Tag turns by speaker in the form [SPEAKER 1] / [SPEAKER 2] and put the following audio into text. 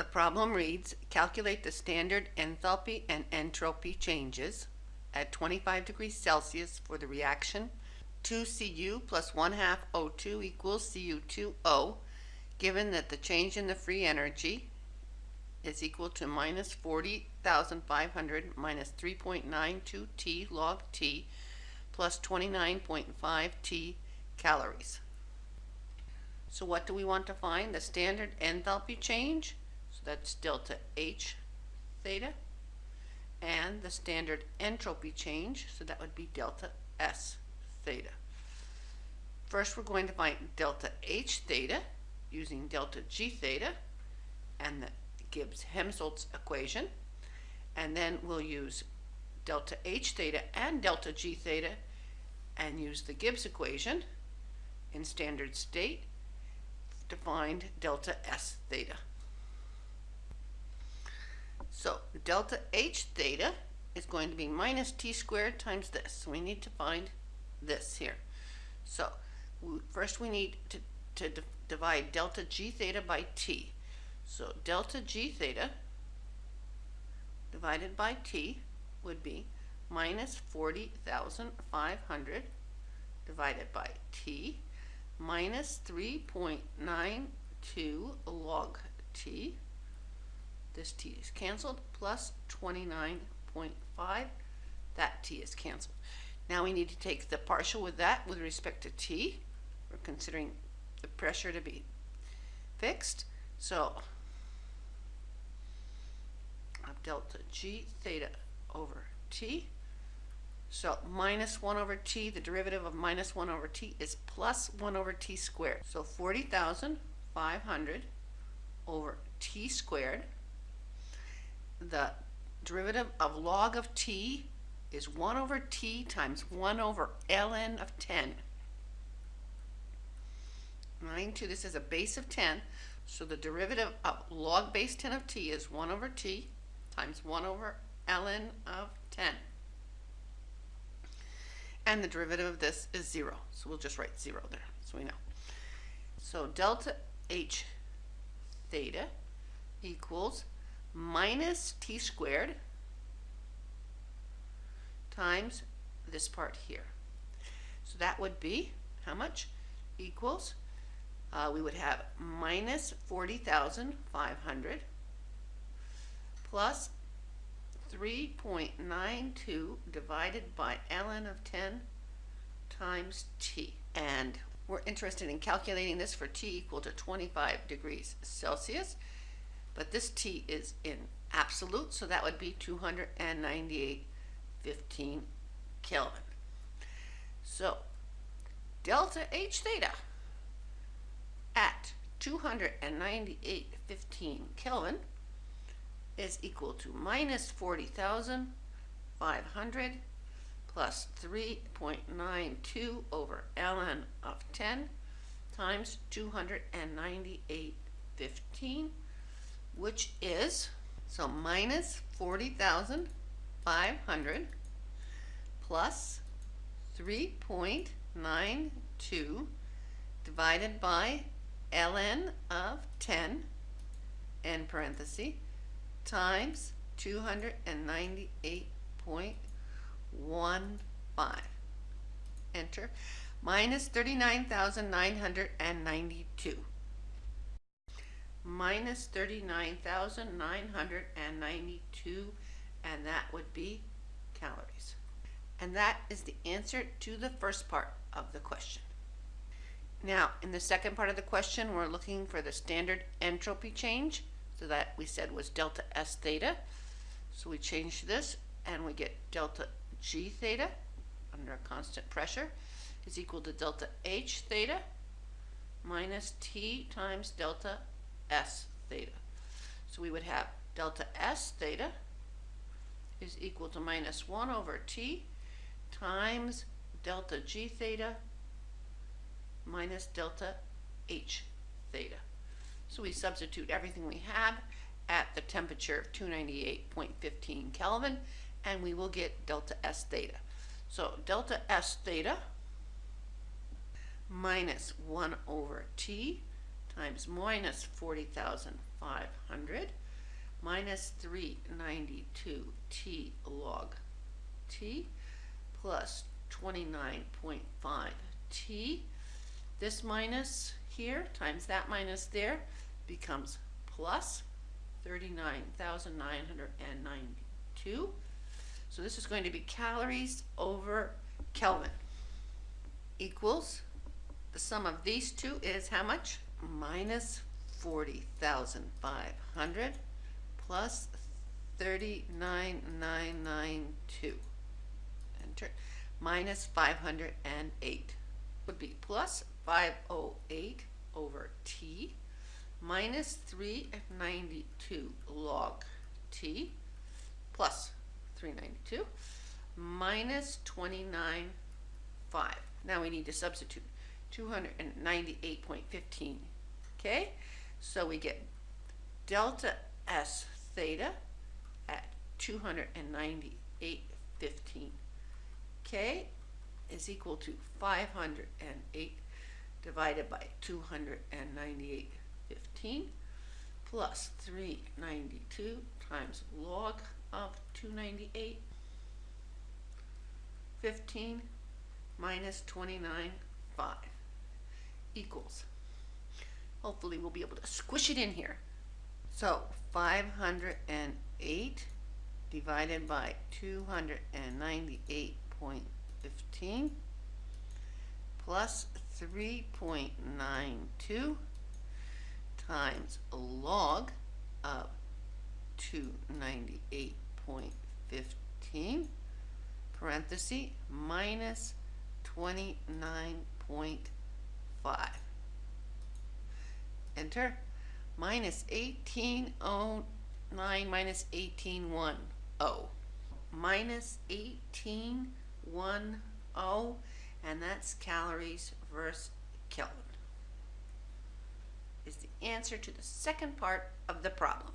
[SPEAKER 1] The problem reads, calculate the standard enthalpy and entropy changes at 25 degrees Celsius for the reaction 2Cu plus 1 half O2 equals Cu2O, given that the change in the free energy is equal to minus 40,500 minus 3.92 T log T plus 29.5 T calories. So what do we want to find? The standard enthalpy change, that's delta H theta, and the standard entropy change, so that would be delta S theta. First we're going to find delta H theta using delta G theta and the Gibbs-Helmholtz equation. And then we'll use delta H theta and delta G theta and use the Gibbs equation in standard state to find delta S theta. So delta H theta is going to be minus t squared times this. So we need to find this here. So first we need to, to divide delta G theta by t. So delta G theta divided by t would be minus 40,500 divided by t minus 3.92 log t. This t is canceled plus 29.5. That t is canceled. Now we need to take the partial with that with respect to t. We're considering the pressure to be fixed. So of delta g theta over t. So minus 1 over t, the derivative of minus 1 over t is plus 1 over t squared. So 40,500 over t squared. The derivative of log of t is 1 over t times 1 over ln of 10. Mind to this is a base of 10, so the derivative of log base 10 of t is 1 over t times 1 over ln of 10. And the derivative of this is 0. So we'll just write 0 there, so we know. So delta H theta equals minus t squared times this part here. So that would be how much? Equals, uh, we would have minus 40,500 plus 3.92 divided by ln of 10 times t. And we're interested in calculating this for t equal to 25 degrees Celsius. But this t is in absolute, so that would be 298.15 Kelvin. So delta H theta at 298.15 Kelvin is equal to minus 40,500 plus 3.92 over ln of 10 times 298.15, which is, so minus 40,500 plus 3.92 divided by ln of 10 in parenthesis times 298.15. Enter. Minus 39,992. Minus 39,992 and that would be calories. And that is the answer to the first part of the question. Now, in the second part of the question, we're looking for the standard entropy change. So that we said was delta S theta. So we change this and we get delta G theta under a constant pressure is equal to delta H theta minus T times delta S theta. So we would have delta S theta is equal to minus 1 over T times delta G theta minus delta H theta. So we substitute everything we have at the temperature of 298.15 Kelvin and we will get delta S theta. So delta S theta minus 1 over T times minus 40,500 five hundred minus three ninety-two T log T plus twenty-nine point five T. This minus here times that minus there becomes plus thirty-nine thousand nine hundred and ninety-two. So this is going to be calories over Kelvin equals, the sum of these two is how much? Minus forty thousand five hundred plus thirty-nine nine nine two. Enter, minus five hundred and eight would be plus five oh eight over T minus three ninety-two log T plus three ninety-two minus twenty-nine five. Now we need to substitute two hundred and ninety-eight point fifteen. Okay, so we get delta S theta at two hundred and ninety-eight fifteen. Okay, is equal to five hundred and eight divided by two hundred and ninety-eight fifteen plus three ninety-two times log of two ninety-eight fifteen minus twenty-nine five equals. Hopefully we'll be able to squish it in here. So five hundred and eight divided by two hundred and ninety-eight point fifteen plus three point nine two times log of two ninety-eight point fifteen parenthesis minus twenty-nine point five. Enter minus eighteen oh nine minus eighteen one oh minus eighteen one oh and that's calories versus Kelvin is the answer to the second part of the problem.